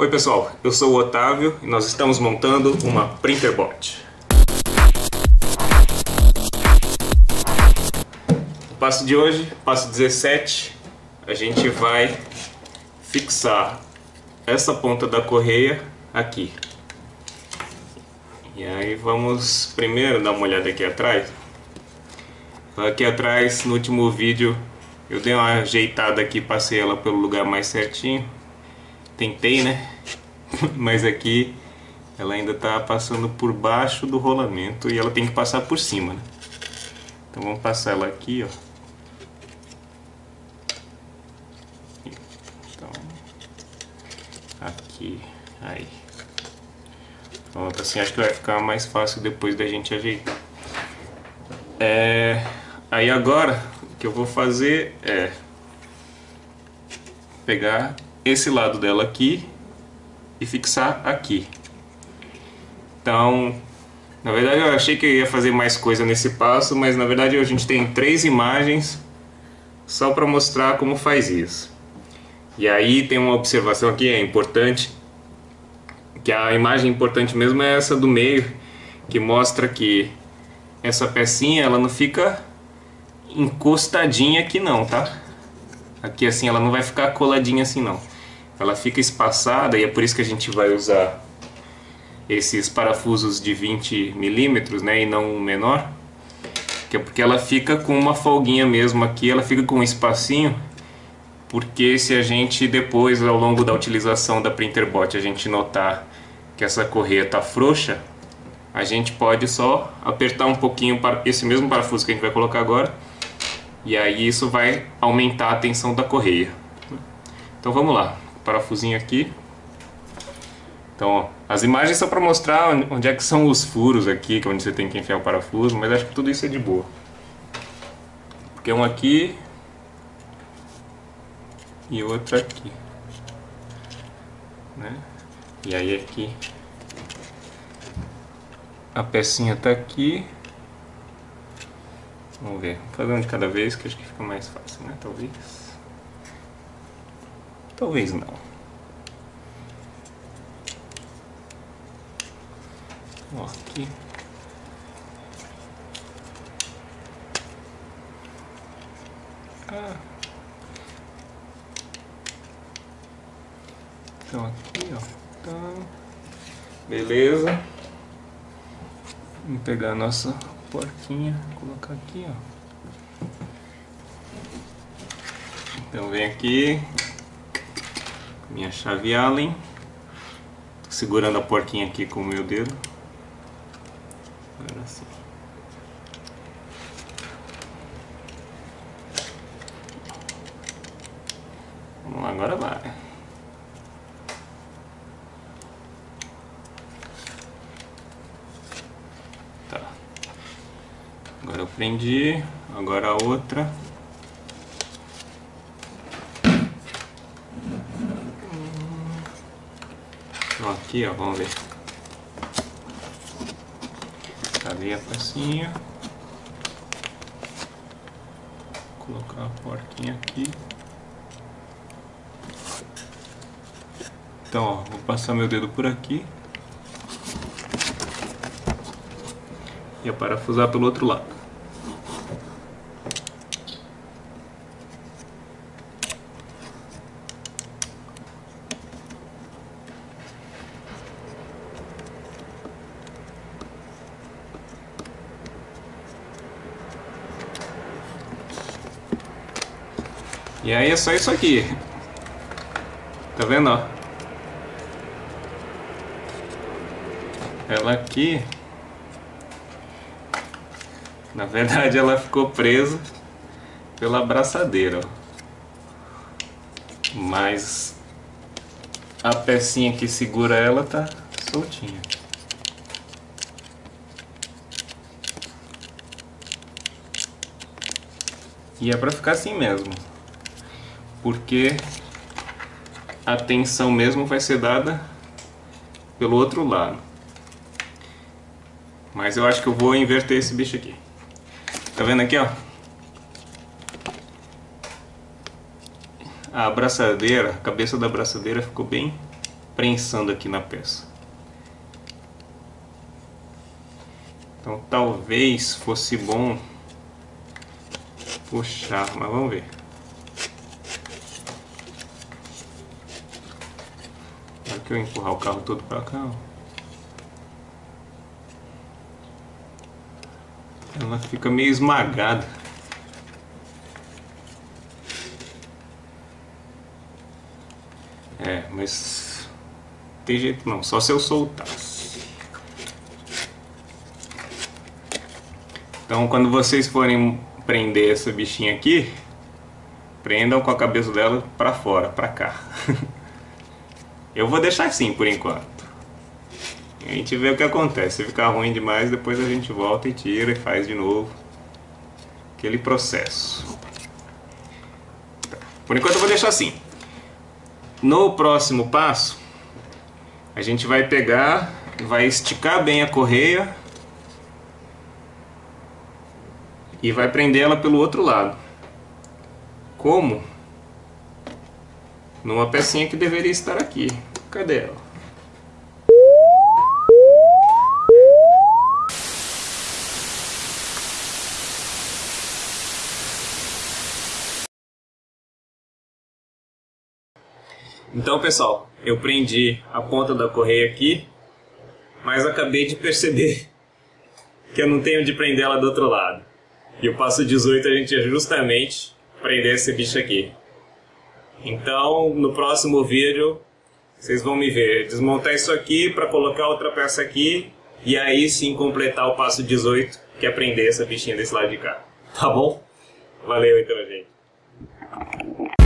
Oi pessoal, eu sou o Otávio e nós estamos montando uma Printerbot. O passo de hoje, passo 17, a gente vai fixar essa ponta da correia aqui. E aí vamos primeiro dar uma olhada aqui atrás. Aqui atrás, no último vídeo, eu dei uma ajeitada aqui, passei ela pelo lugar mais certinho tentei, né? Mas aqui ela ainda está passando por baixo do rolamento e ela tem que passar por cima, né? Então vamos passar ela aqui, ó. Então, aqui, aí. Pronto, assim acho que vai ficar mais fácil depois da gente ajeitar. É, aí agora, o que eu vou fazer é pegar esse lado dela aqui e fixar aqui. Então, na verdade eu achei que eu ia fazer mais coisa nesse passo, mas na verdade a gente tem três imagens só para mostrar como faz isso. E aí tem uma observação aqui, é importante, que a imagem importante mesmo é essa do meio, que mostra que essa pecinha ela não fica encostadinha aqui não, tá? Aqui assim ela não vai ficar coladinha assim não ela fica espaçada e é por isso que a gente vai usar esses parafusos de 20 milímetros, né, e não um menor, que é porque ela fica com uma folguinha mesmo aqui, ela fica com um espacinho, porque se a gente depois, ao longo da utilização da Printerbot, a gente notar que essa correia está frouxa, a gente pode só apertar um pouquinho para esse mesmo parafuso que a gente vai colocar agora, e aí isso vai aumentar a tensão da correia. Então vamos lá parafusinho aqui. Então, ó, as imagens são para mostrar onde é que são os furos aqui, que é onde você tem que enfiar o parafuso, mas acho que tudo isso é de boa. Porque um aqui e outro aqui. Né? E aí aqui a pecinha tá aqui. Vamos ver, vou fazer um de cada vez que acho que fica mais fácil, né? Talvez. Talvez não. Ó, aqui. Ah. Então aqui, ó. Então, beleza. Vamos pegar a nossa porquinha, colocar aqui, ó. Então vem aqui, minha chave Allen. Segurando a porquinha aqui com o meu dedo. Agora sim. Vamos lá, agora vai. Tá. Agora eu prendi, agora a outra. Aqui, ó, vamos ver. Cadê a pecinha? Vou colocar a porquinha aqui. Então, ó, vou passar meu dedo por aqui. E parafusar pelo outro lado. E aí é só isso aqui. Tá vendo, ó? Ela aqui... Na verdade ela ficou presa pela abraçadeira, ó. Mas a pecinha que segura ela tá soltinha. E é pra ficar assim mesmo porque a tensão mesmo vai ser dada pelo outro lado. Mas eu acho que eu vou inverter esse bicho aqui. Tá vendo aqui, ó? A abraçadeira, a cabeça da abraçadeira ficou bem prensando aqui na peça. Então talvez fosse bom puxar, mas vamos ver. Que eu empurrar o carro todo para cá, ela fica meio esmagada. É, mas tem jeito não, só se eu soltasse. Então quando vocês forem prender essa bichinha aqui, prendam com a cabeça dela para fora, para cá. eu vou deixar assim por enquanto. A gente vê o que acontece. Se ficar ruim demais, depois a gente volta e tira e faz de novo. Aquele processo. Por enquanto eu vou deixar assim. No próximo passo, a gente vai pegar, vai esticar bem a correia e vai prender ela pelo outro lado. Como? Numa pecinha que deveria estar aqui. Cadê ela? Então pessoal, eu prendi a ponta da correia aqui, mas acabei de perceber que eu não tenho de prender ela do outro lado. E o passo 18 a gente ia justamente prender esse bicho aqui. Então, no próximo vídeo, vocês vão me ver desmontar isso aqui para colocar outra peça aqui e aí sim completar o passo 18, que é prender essa bichinha desse lado de cá. Tá bom? Valeu então, gente.